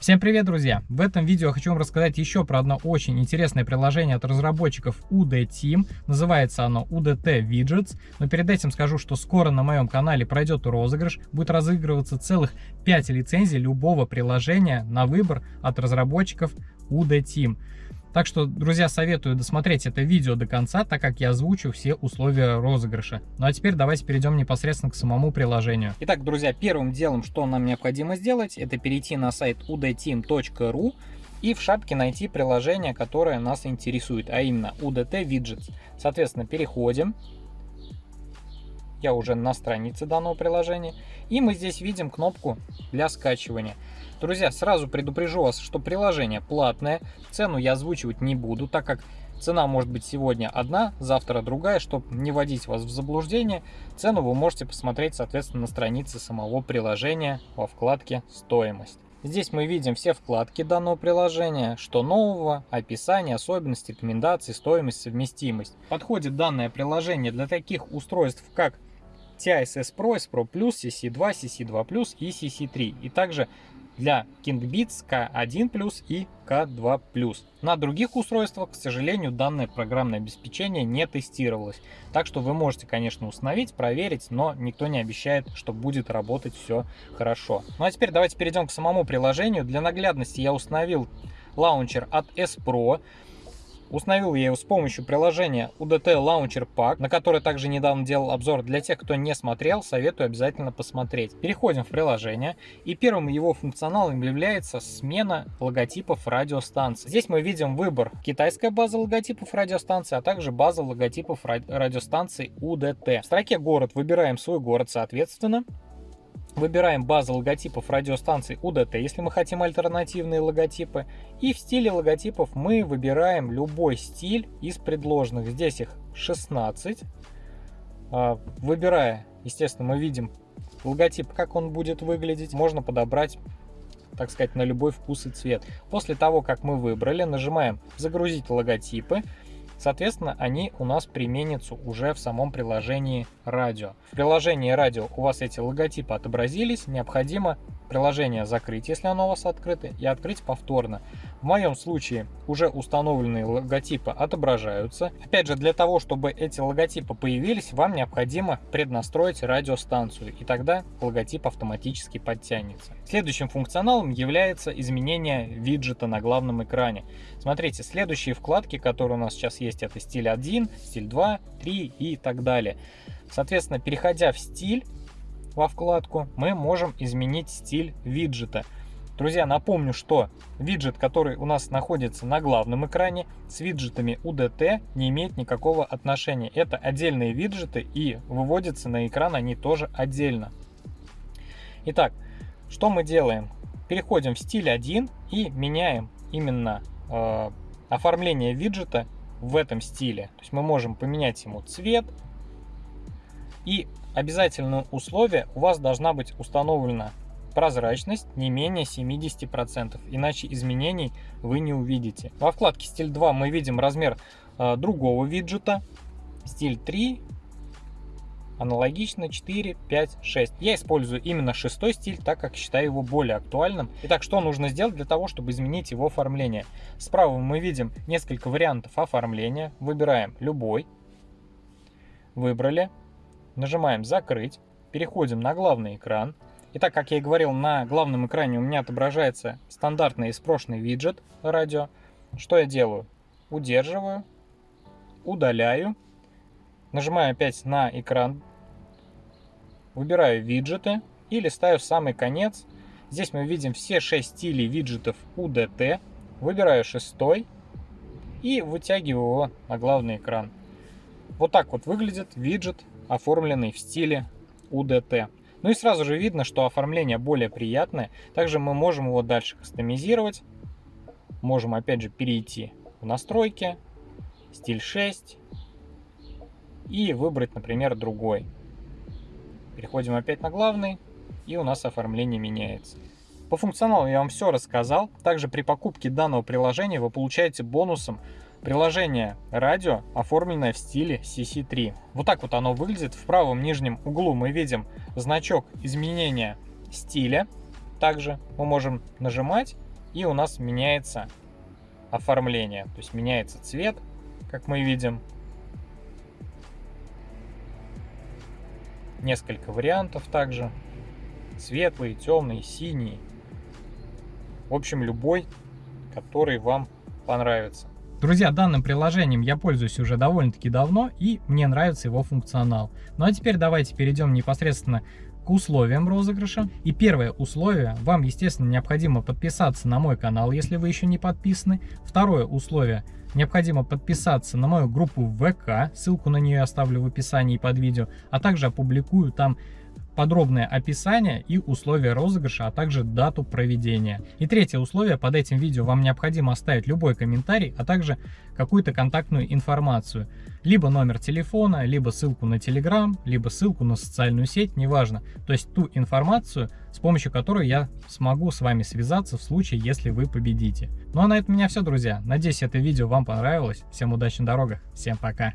Всем привет, друзья! В этом видео хочу вам рассказать еще про одно очень интересное приложение от разработчиков UD Team. Называется оно UDT Widgets. Но перед этим скажу, что скоро на моем канале пройдет розыгрыш. Будет разыгрываться целых 5 лицензий любого приложения на выбор от разработчиков UD Team. Так что, друзья, советую досмотреть это видео до конца, так как я озвучу все условия розыгрыша. Ну а теперь давайте перейдем непосредственно к самому приложению. Итак, друзья, первым делом, что нам необходимо сделать, это перейти на сайт udteam.ru и в шапке найти приложение, которое нас интересует, а именно UDT Widgets. Соответственно, переходим. Я уже на странице данного приложения. И мы здесь видим кнопку для скачивания. Друзья, сразу предупрежу вас, что приложение платное, цену я озвучивать не буду, так как цена может быть сегодня одна, завтра другая, чтобы не вводить вас в заблуждение. Цену вы можете посмотреть, соответственно, на странице самого приложения во вкладке «Стоимость». Здесь мы видим все вкладки данного приложения, что нового, описание, особенности, рекомендации, стоимость, совместимость. Подходит данное приложение для таких устройств, как TISS Pro, S Pro Plus, CC2, CC2 Plus и CC3. И также для KingBeats K1+, и K2+. На других устройствах, к сожалению, данное программное обеспечение не тестировалось. Так что вы можете, конечно, установить, проверить, но никто не обещает, что будет работать все хорошо. Ну а теперь давайте перейдем к самому приложению. Для наглядности я установил лаунчер от S-Pro. Установил я его с помощью приложения UDT Launcher Pack, на который также недавно делал обзор. Для тех, кто не смотрел, советую обязательно посмотреть. Переходим в приложение, и первым его функционалом является смена логотипов радиостанций. Здесь мы видим выбор китайская база логотипов радиостанции, а также база логотипов радиостанций UDT. В строке город выбираем свой город соответственно. Выбираем базу логотипов радиостанций UDT, если мы хотим альтернативные логотипы. И в стиле логотипов мы выбираем любой стиль из предложенных. Здесь их 16. А, выбирая, естественно, мы видим логотип, как он будет выглядеть. Можно подобрать так сказать, на любой вкус и цвет. После того, как мы выбрали, нажимаем «Загрузить логотипы». Соответственно, они у нас применятся уже в самом приложении радио. В приложении радио у вас эти логотипы отобразились, необходимо приложение закрыть, если оно у вас открыто, и открыть повторно. В моем случае уже установленные логотипы отображаются. Опять же, для того, чтобы эти логотипы появились, вам необходимо преднастроить радиостанцию, и тогда логотип автоматически подтянется. Следующим функционалом является изменение виджета на главном экране. Смотрите, следующие вкладки, которые у нас сейчас есть, это стиль 1, стиль 2, 3 и так далее. Соответственно, переходя в стиль во вкладку, мы можем изменить стиль виджета. Друзья, напомню, что виджет, который у нас находится на главном экране, с виджетами UDT не имеет никакого отношения. Это отдельные виджеты и выводятся на экран они тоже отдельно. Итак, что мы делаем? Переходим в стиль 1 и меняем именно э, оформление виджета в этом стиле. То есть мы можем поменять ему цвет. И обязательное условие у вас должна быть установлена прозрачность не менее 70%, иначе изменений вы не увидите. Во вкладке стиль 2 мы видим размер э, другого виджета, стиль 3, аналогично 4, 5, 6. Я использую именно шестой стиль, так как считаю его более актуальным. Итак, что нужно сделать для того, чтобы изменить его оформление? Справа мы видим несколько вариантов оформления. Выбираем любой. Выбрали. Нажимаем «Закрыть». Переходим на главный экран. Итак, как я и говорил, на главном экране у меня отображается стандартный из прошлый виджет радио. Что я делаю? Удерживаю, удаляю, нажимаю опять на экран, выбираю виджеты и листаю самый конец. Здесь мы видим все 6 стилей виджетов UDT. Выбираю шестой и вытягиваю его на главный экран. Вот так вот выглядит виджет, оформленный в стиле UDT. Ну и сразу же видно, что оформление более приятное. Также мы можем его дальше кастомизировать. Можем опять же перейти в настройки, стиль 6 и выбрать, например, другой. Переходим опять на главный и у нас оформление меняется. По функционалу я вам все рассказал. Также при покупке данного приложения вы получаете бонусом Приложение радио, оформленное в стиле CC3. Вот так вот оно выглядит. В правом нижнем углу мы видим значок изменения стиля. Также мы можем нажимать И у нас меняется оформление, то есть меняется цвет, как мы видим. Несколько вариантов также. Светлый, темный, синий. В общем, любой, который вам понравится. Друзья, данным приложением я пользуюсь уже довольно-таки давно, и мне нравится его функционал. Ну а теперь давайте перейдем непосредственно к условиям розыгрыша. И первое условие, вам, естественно, необходимо подписаться на мой канал, если вы еще не подписаны. Второе условие, необходимо подписаться на мою группу ВК, ссылку на нее оставлю в описании под видео, а также опубликую там подробное описание и условия розыгрыша, а также дату проведения. И третье условие, под этим видео вам необходимо оставить любой комментарий, а также какую-то контактную информацию. Либо номер телефона, либо ссылку на Telegram, либо ссылку на социальную сеть, неважно. То есть ту информацию, с помощью которой я смогу с вами связаться в случае, если вы победите. Ну а на этом у меня все, друзья. Надеюсь, это видео вам понравилось. Всем удачи на дорогах. Всем пока.